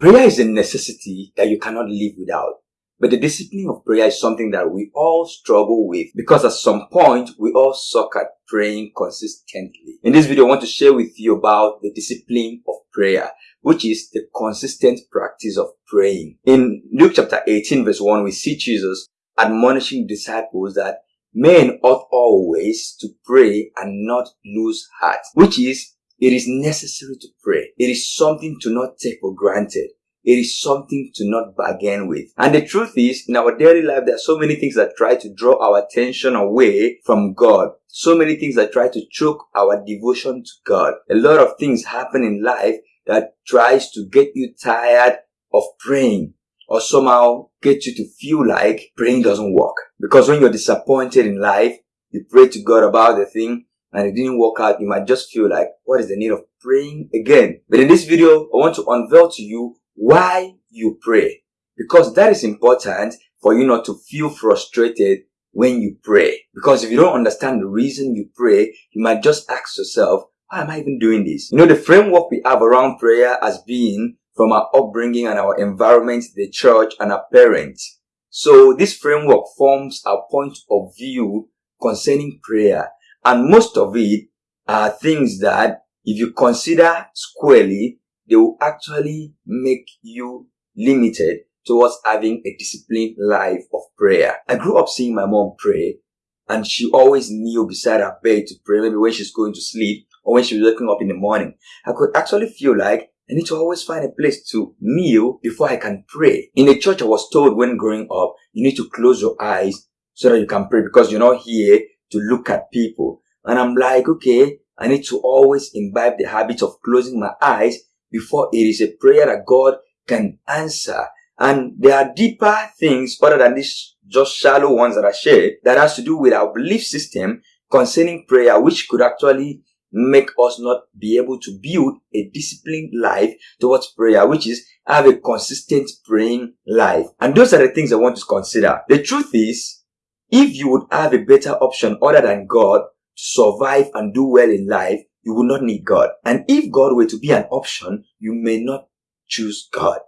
Prayer is a necessity that you cannot live without. But the discipline of prayer is something that we all struggle with because at some point we all suck at praying consistently. In this video, I want to share with you about the discipline of prayer, which is the consistent practice of praying. In Luke chapter 18 verse 1, we see Jesus admonishing disciples that men ought always to pray and not lose heart, which is it is necessary to pray. It is something to not take for granted. It is something to not bargain with. And the truth is, in our daily life, there are so many things that try to draw our attention away from God. So many things that try to choke our devotion to God. A lot of things happen in life that tries to get you tired of praying or somehow get you to feel like praying doesn't work. Because when you're disappointed in life, you pray to God about the thing and it didn't work out, you might just feel like, what is the need of praying again? But in this video, I want to unveil to you why you pray. Because that is important for you not to feel frustrated when you pray. Because if you don't understand the reason you pray, you might just ask yourself, why am I even doing this? You know, the framework we have around prayer as being from our upbringing and our environment, the church and our parents. So this framework forms our point of view concerning prayer and most of it are things that if you consider squarely, they will actually make you limited towards having a disciplined life of prayer. I grew up seeing my mom pray and she always kneel beside her bed to pray, maybe when she's going to sleep or when she was waking up in the morning. I could actually feel like I need to always find a place to kneel before I can pray. In the church, I was told when growing up, you need to close your eyes so that you can pray because you're not here to look at people. And I'm like, okay, I need to always imbibe the habit of closing my eyes before it is a prayer that God can answer. And there are deeper things other than these just shallow ones that I shared that has to do with our belief system concerning prayer, which could actually make us not be able to build a disciplined life towards prayer, which is have a consistent praying life. And those are the things I want to consider. The truth is, if you would have a better option other than God to survive and do well in life, you would not need God. And if God were to be an option, you may not choose God.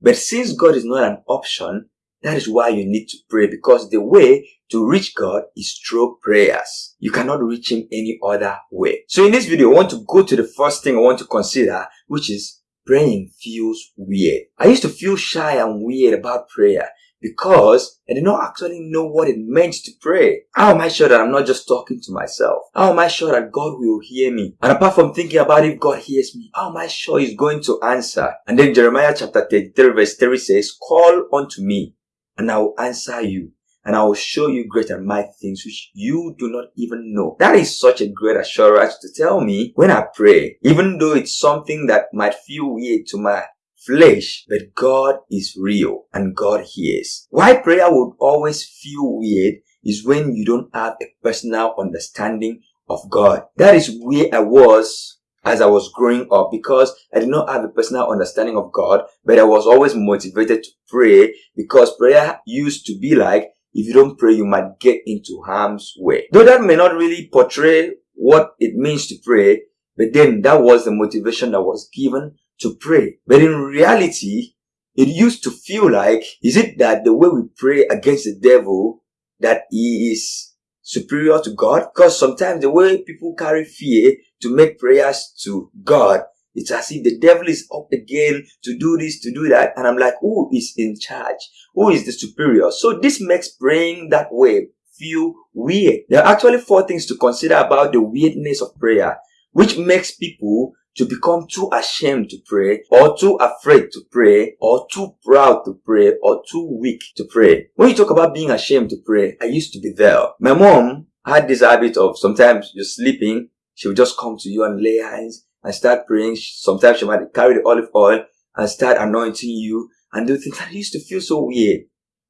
But since God is not an option, that is why you need to pray because the way to reach God is through prayers. You cannot reach Him any other way. So in this video, I want to go to the first thing I want to consider, which is praying feels weird. I used to feel shy and weird about prayer because I did not actually know what it meant to pray. How am I sure that I'm not just talking to myself? How am I sure that God will hear me? And apart from thinking about if God hears me, how am I sure He's going to answer? And then Jeremiah chapter 33 verse 3 says, Call unto me and I will answer you and I will show you great and mighty things which you do not even know. That is such a great assurance to tell me when I pray, even though it's something that might feel weird to my flesh, but God is real and God hears. Why prayer would always feel weird is when you don't have a personal understanding of God. That is where I was as I was growing up because I did not have a personal understanding of God, but I was always motivated to pray because prayer used to be like, if you don't pray, you might get into harm's way. Though that may not really portray what it means to pray, but then that was the motivation that was given to pray. But in reality, it used to feel like, is it that the way we pray against the devil, that he is superior to God? Because sometimes the way people carry fear to make prayers to God, it's as if the devil is up again to do this, to do that. And I'm like, who is in charge? Who is the superior? So this makes praying that way feel weird. There are actually four things to consider about the weirdness of prayer, which makes people to become too ashamed to pray or too afraid to pray or too proud to pray or too weak to pray. When you talk about being ashamed to pray, I used to be there. My mom had this habit of sometimes you're sleeping, she would just come to you and lay hands and start praying. Sometimes she might carry the olive oil and start anointing you and do things. I used to feel so weird.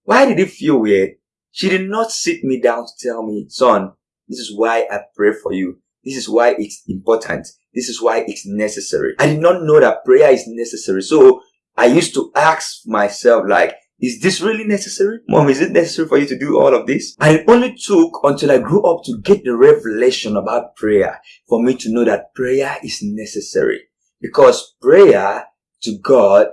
Why did it feel weird? She did not sit me down to tell me, son, this is why I pray for you. This is why it's important. This is why it's necessary. I did not know that prayer is necessary. So I used to ask myself like, is this really necessary? Mom, is it necessary for you to do all of this? And it only took until I grew up to get the revelation about prayer for me to know that prayer is necessary. Because prayer to God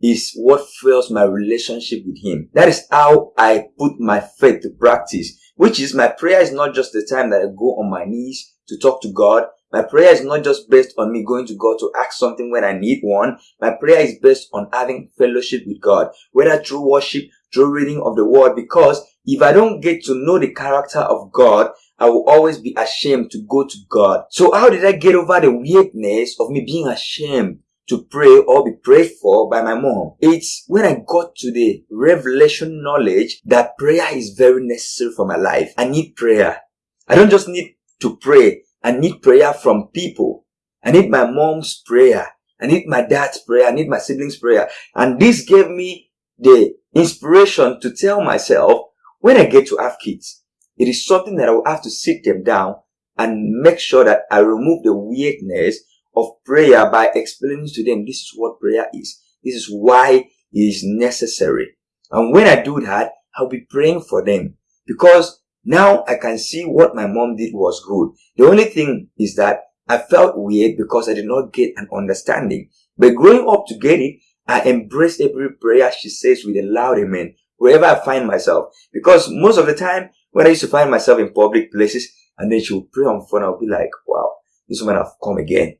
is what fuels my relationship with Him. That is how I put my faith to practice, which is my prayer is not just the time that I go on my knees to talk to God. My prayer is not just based on me going to God to ask something when I need one. My prayer is based on having fellowship with God, whether through worship, through reading of the word, because if I don't get to know the character of God, I will always be ashamed to go to God. So how did I get over the weirdness of me being ashamed to pray or be prayed for by my mom. It's when I got to the revelation knowledge that prayer is very necessary for my life. I need prayer. I don't just need to pray. I need prayer from people. I need my mom's prayer. I need my dad's prayer. I need my siblings' prayer. And this gave me the inspiration to tell myself when I get to have kids, it is something that I will have to sit them down and make sure that I remove the weirdness of prayer by explaining to them this is what prayer is. This is why it is necessary. And when I do that, I'll be praying for them because now I can see what my mom did was good. The only thing is that I felt weird because I did not get an understanding. But growing up to get it, I embrace every prayer she says with a loud amen wherever I find myself. Because most of the time, when I used to find myself in public places and then she would pray on phone, I'll be like, wow, this woman have come again.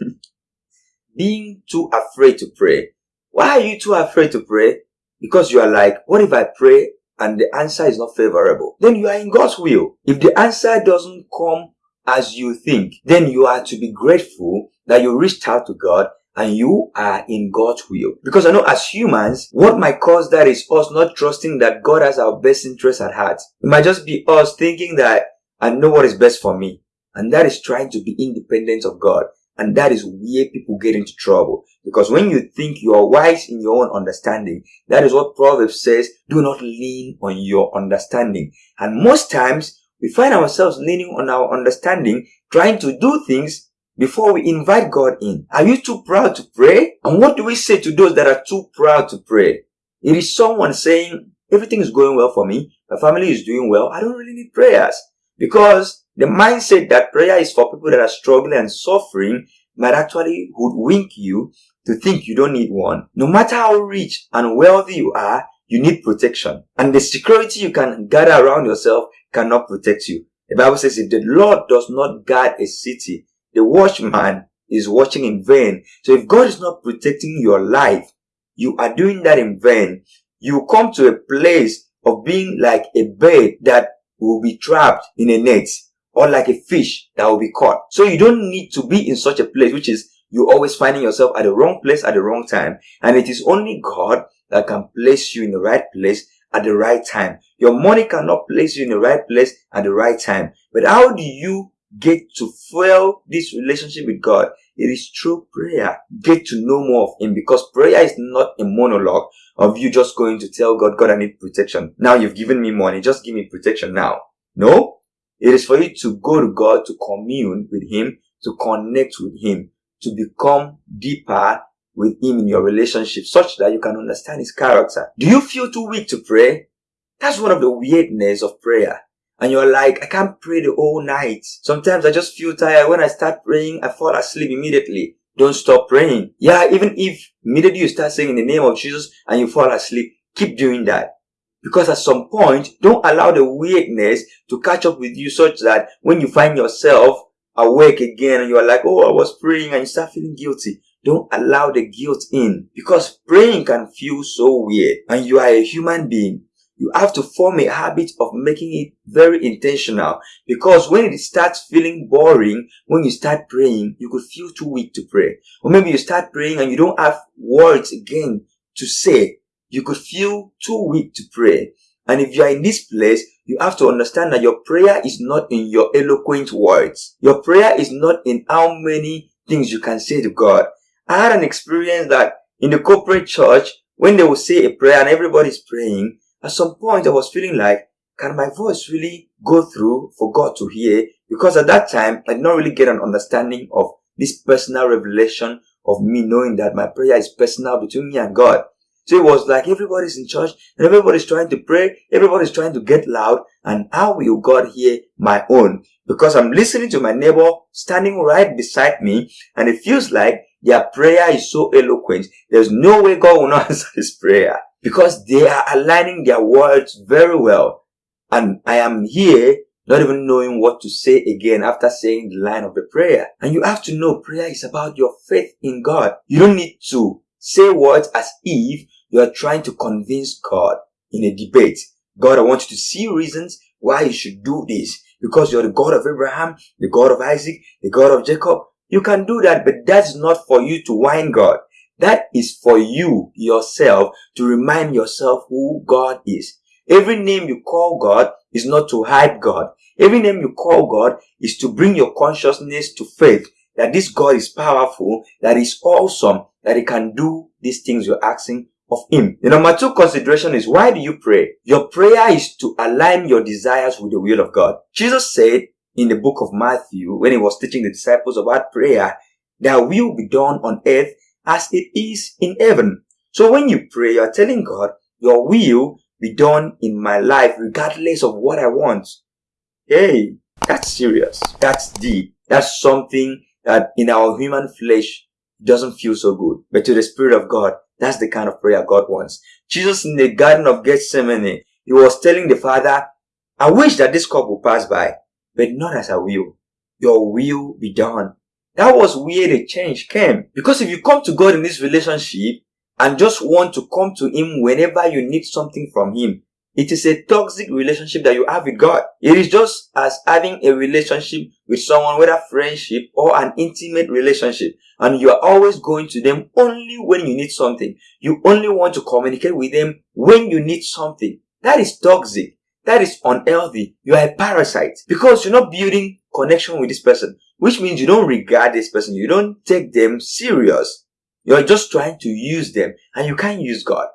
Being too afraid to pray. Why are you too afraid to pray? Because you are like, what if I pray and the answer is not favorable? Then you are in God's will. If the answer doesn't come as you think, then you are to be grateful that you reached out to God and you are in God's will. Because I know as humans, what might cause that is us not trusting that God has our best interest at heart. It might just be us thinking that I know what is best for me. And that is trying to be independent of God. And that is where people get into trouble. Because when you think you are wise in your own understanding, that is what Proverbs says, do not lean on your understanding. And most times, we find ourselves leaning on our understanding, trying to do things before we invite God in. Are you too proud to pray? And what do we say to those that are too proud to pray? It is someone saying, everything is going well for me. My family is doing well. I don't really need prayers. Because the mindset that prayer is for people that are struggling and suffering might actually hoodwink you to think you don't need one. No matter how rich and wealthy you are, you need protection. And the security you can gather around yourself cannot protect you. The Bible says if the Lord does not guard a city, the watchman is watching in vain. So if God is not protecting your life, you are doing that in vain. You come to a place of being like a bird that will be trapped in a net or like a fish that will be caught. So you don't need to be in such a place, which is you always finding yourself at the wrong place at the wrong time. And it is only God that can place you in the right place at the right time. Your money cannot place you in the right place at the right time. But how do you get to fuel this relationship with God? It is through prayer. Get to know more of Him because prayer is not a monologue of you just going to tell God, God, I need protection. Now you've given me money. Just give me protection now. No, it is for you to go to God, to commune with Him, to connect with Him, to become deeper with Him in your relationship such that you can understand His character. Do you feel too weak to pray? That's one of the weirdness of prayer. And you're like, I can't pray the whole night. Sometimes I just feel tired. When I start praying, I fall asleep immediately. Don't stop praying. Yeah, even if immediately you start saying in the name of Jesus and you fall asleep, keep doing that. Because at some point, don't allow the weirdness to catch up with you such that when you find yourself awake again and you're like, oh, I was praying and you start feeling guilty. Don't allow the guilt in because praying can feel so weird and you are a human being you have to form a habit of making it very intentional because when it starts feeling boring, when you start praying, you could feel too weak to pray. Or maybe you start praying and you don't have words again to say. You could feel too weak to pray. And if you are in this place, you have to understand that your prayer is not in your eloquent words. Your prayer is not in how many things you can say to God. I had an experience that in the corporate church, when they will say a prayer and everybody's praying, at some point, I was feeling like, can my voice really go through for God to hear? Because at that time, I did not really get an understanding of this personal revelation of me knowing that my prayer is personal between me and God. So it was like everybody's in church and everybody's trying to pray, everybody's trying to get loud, and how will God hear my own? Because I'm listening to my neighbor standing right beside me, and it feels like their prayer is so eloquent, there's no way God will not answer this prayer because they are aligning their words very well. And I am here not even knowing what to say again after saying the line of the prayer. And you have to know prayer is about your faith in God. You don't need to say words as if you are trying to convince God in a debate. God, I want you to see reasons why you should do this. Because you're the God of Abraham, the God of Isaac, the God of Jacob. You can do that, but that's not for you to whine God. That is for you yourself to remind yourself who God is. Every name you call God is not to hype God. Every name you call God is to bring your consciousness to faith that this God is powerful, that is awesome, that he can do these things you're asking of him. The number two consideration is why do you pray? Your prayer is to align your desires with the will of God. Jesus said in the book of Matthew when he was teaching the disciples about prayer, that will be done on earth as it is in heaven. So when you pray, you're telling God, your will be done in my life regardless of what I want. Hey, that's serious. That's deep. That's something that in our human flesh doesn't feel so good. But to the Spirit of God, that's the kind of prayer God wants. Jesus in the Garden of Gethsemane, he was telling the Father, I wish that this cup will pass by, but not as I will. Your will be done. That was where the change came. Because if you come to God in this relationship and just want to come to Him whenever you need something from Him, it is a toxic relationship that you have with God. It is just as having a relationship with someone, whether friendship or an intimate relationship. And you are always going to them only when you need something. You only want to communicate with them when you need something. That is toxic. That is unhealthy. You are a parasite because you're not building connection with this person, which means you don't regard this person. You don't take them serious. You're just trying to use them and you can't use God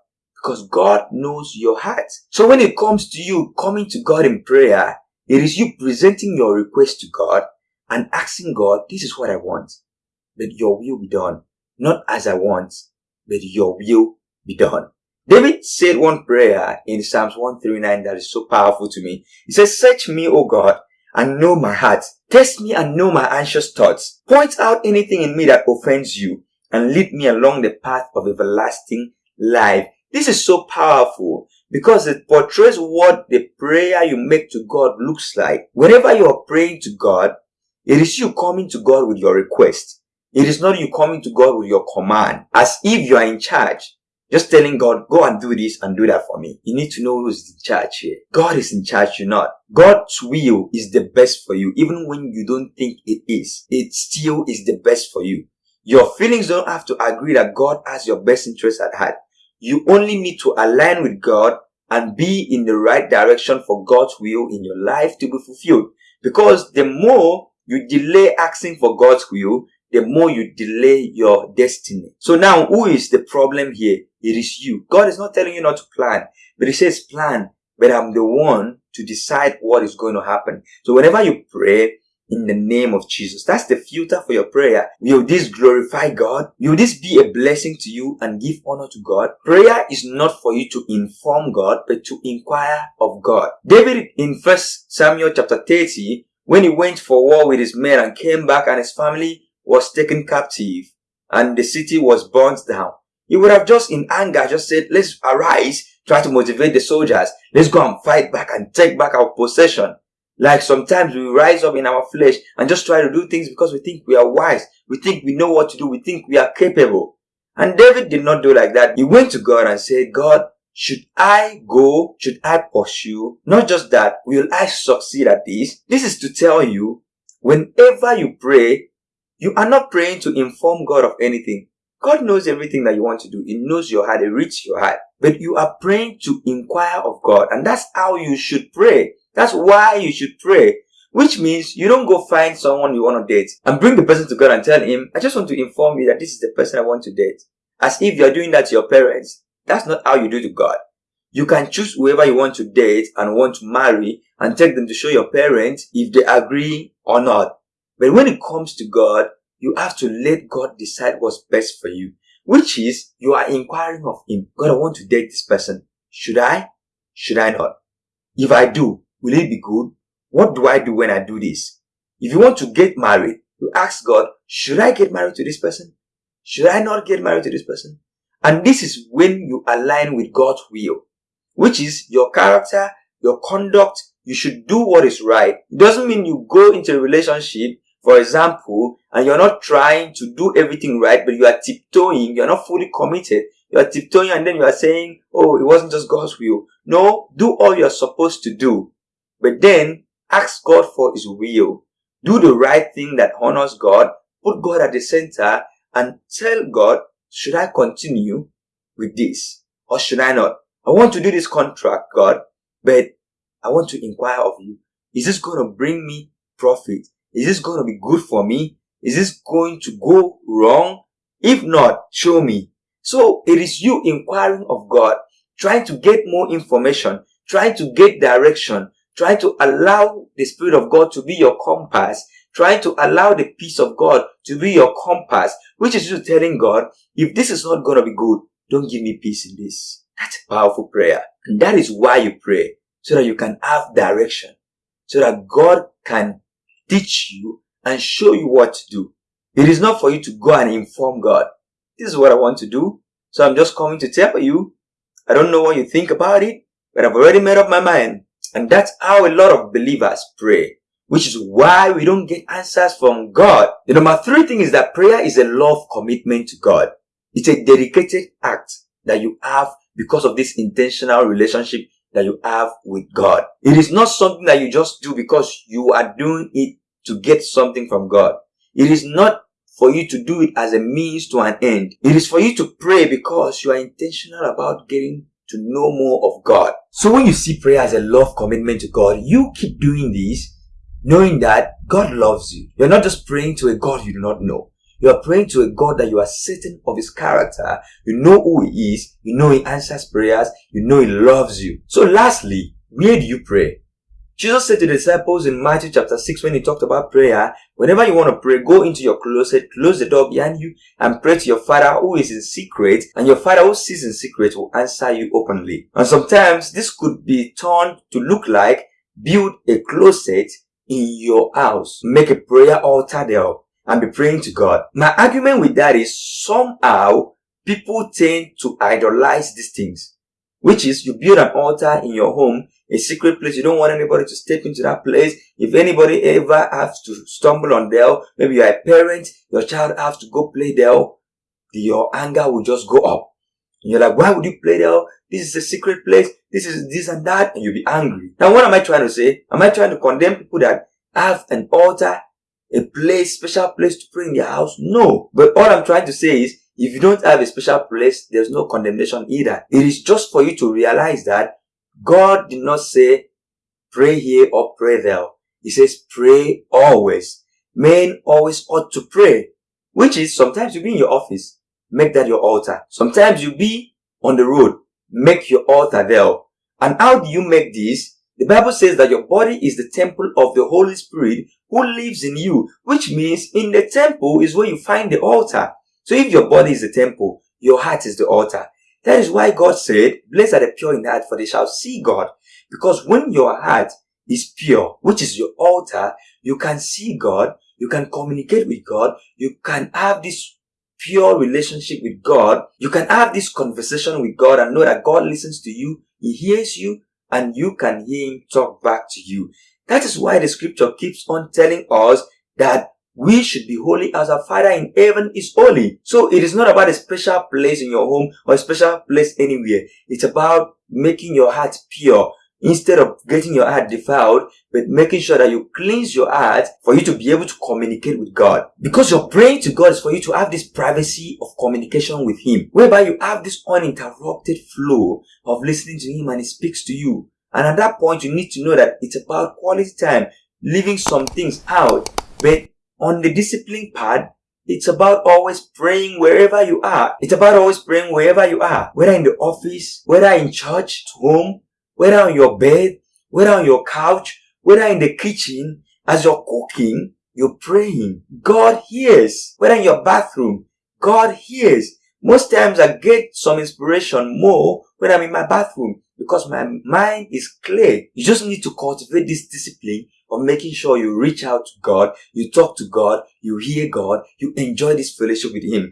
because God knows your heart. So when it comes to you coming to God in prayer, it is you presenting your request to God and asking God, this is what I want, but your will be done. Not as I want, but your will be done. David said one prayer in Psalms 139 that is so powerful to me. He says, search me, O God, and know my heart. Test me and know my anxious thoughts. Point out anything in me that offends you and lead me along the path of everlasting life. This is so powerful because it portrays what the prayer you make to God looks like. Whenever you are praying to God, it is you coming to God with your request. It is not you coming to God with your command as if you are in charge. Just telling God, go and do this and do that for me. You need to know who's in charge here. God is in charge, you're not. God's will is the best for you, even when you don't think it is. It still is the best for you. Your feelings don't have to agree that God has your best interest at heart. You only need to align with God and be in the right direction for God's will in your life to be fulfilled. Because the more you delay asking for God's will, the more you delay your destiny. So now, who is the problem here? It is you. God is not telling you not to plan, but He says plan, but I'm the one to decide what is going to happen. So whenever you pray, in the name of Jesus. That's the filter for your prayer. Will this glorify God? Will this be a blessing to you and give honor to God? Prayer is not for you to inform God, but to inquire of God. David in 1 Samuel chapter 30, when he went for war with his men and came back and his family was taken captive and the city was burnt down, he would have just in anger just said, let's arise, try to motivate the soldiers. Let's go and fight back and take back our possession. Like sometimes we rise up in our flesh and just try to do things because we think we are wise. We think we know what to do. We think we are capable. And David did not do like that. He went to God and said, God, should I go? Should I pursue? Not just that, will I succeed at this? This is to tell you, whenever you pray, you are not praying to inform God of anything. God knows everything that you want to do. He knows your heart. He reads your heart. But you are praying to inquire of God. And that's how you should pray. That's why you should pray. Which means you don't go find someone you want to date and bring the person to God and tell him, I just want to inform you that this is the person I want to date. As if you're doing that to your parents. That's not how you do to God. You can choose whoever you want to date and want to marry and take them to show your parents if they agree or not. But when it comes to God, you have to let God decide what's best for you. Which is, you are inquiring of Him. God, I want to date this person. Should I? Should I not? If I do, Will it be good? What do I do when I do this? If you want to get married, you ask God, should I get married to this person? should I not get married to this person? And this is when you align with God's will, which is your character, your conduct. You should do what is right. It doesn't mean you go into a relationship, for example, and you're not trying to do everything right, but you are tiptoeing, you're not fully committed. You are tiptoeing and then you are saying, oh, it wasn't just God's will. No, do all you're supposed to do. But then ask God for His will. Do the right thing that honors God. Put God at the center and tell God, should I continue with this or should I not? I want to do this contract, God, but I want to inquire of you. Is this going to bring me profit? Is this going to be good for me? Is this going to go wrong? If not, show me. So it is you inquiring of God, trying to get more information, trying to get direction, trying to allow the Spirit of God to be your compass, trying to allow the peace of God to be your compass, which is you telling God, if this is not going to be good, don't give me peace in this. That's a powerful prayer. And that is why you pray, so that you can have direction, so that God can teach you and show you what to do. It is not for you to go and inform God. This is what I want to do. So I'm just coming to tell you. I don't know what you think about it, but I've already made up my mind. And that's how a lot of believers pray, which is why we don't get answers from God. The number three thing is that prayer is a love commitment to God. It's a dedicated act that you have because of this intentional relationship that you have with God. It is not something that you just do because you are doing it to get something from God. It is not for you to do it as a means to an end. It is for you to pray because you are intentional about getting to know more of God. So when you see prayer as a love commitment to God, you keep doing this knowing that God loves you. You're not just praying to a God you do not know. You are praying to a God that you are certain of his character. You know who he is. You know he answers prayers. You know he loves you. So lastly, where do you pray? Jesus said to the disciples in Matthew chapter 6 when he talked about prayer, whenever you want to pray, go into your closet, close the door behind you, and pray to your Father who is in secret, and your Father who sees in secret will answer you openly. And sometimes this could be turned to look like build a closet in your house, make a prayer altar there, and be praying to God. My argument with that is somehow people tend to idolize these things, which is you build an altar in your home a secret place. You don't want anybody to step into that place. If anybody ever has to stumble on there, maybe you're a parent, your child has to go play there, your anger will just go up. And you're like, why would you play there? This is a secret place. This is this and that. And you'll be angry. Now, what am I trying to say? Am I trying to condemn people that have an altar, a place, special place to pray in their house? No. But all I'm trying to say is, if you don't have a special place, there's no condemnation either. It is just for you to realize that God did not say pray here or pray there. He says pray always. Men always ought to pray, which is sometimes you be in your office, make that your altar. Sometimes you be on the road, make your altar there. And how do you make this? The Bible says that your body is the temple of the Holy Spirit who lives in you, which means in the temple is where you find the altar. So if your body is the temple, your heart is the altar. That is why God said, blessed are the pure in heart, for they shall see God. Because when your heart is pure, which is your altar, you can see God, you can communicate with God, you can have this pure relationship with God, you can have this conversation with God and know that God listens to you, He hears you, and you can hear Him talk back to you. That is why the scripture keeps on telling us that we should be holy as our Father in heaven is holy. So it is not about a special place in your home or a special place anywhere. It's about making your heart pure instead of getting your heart defiled, but making sure that you cleanse your heart for you to be able to communicate with God. Because you're praying to God is for you to have this privacy of communication with Him, whereby you have this uninterrupted flow of listening to Him and He speaks to you. And at that point, you need to know that it's about quality time, leaving some things out, but on the discipline part, it's about always praying wherever you are. It's about always praying wherever you are. Whether in the office, whether in church, home, whether on your bed, whether on your couch, whether in the kitchen, as you're cooking, you're praying. God hears. Whether in your bathroom, God hears. Most times I get some inspiration more when I'm in my bathroom because my mind is clear. You just need to cultivate this discipline of making sure you reach out to God, you talk to God, you hear God, you enjoy this fellowship with Him.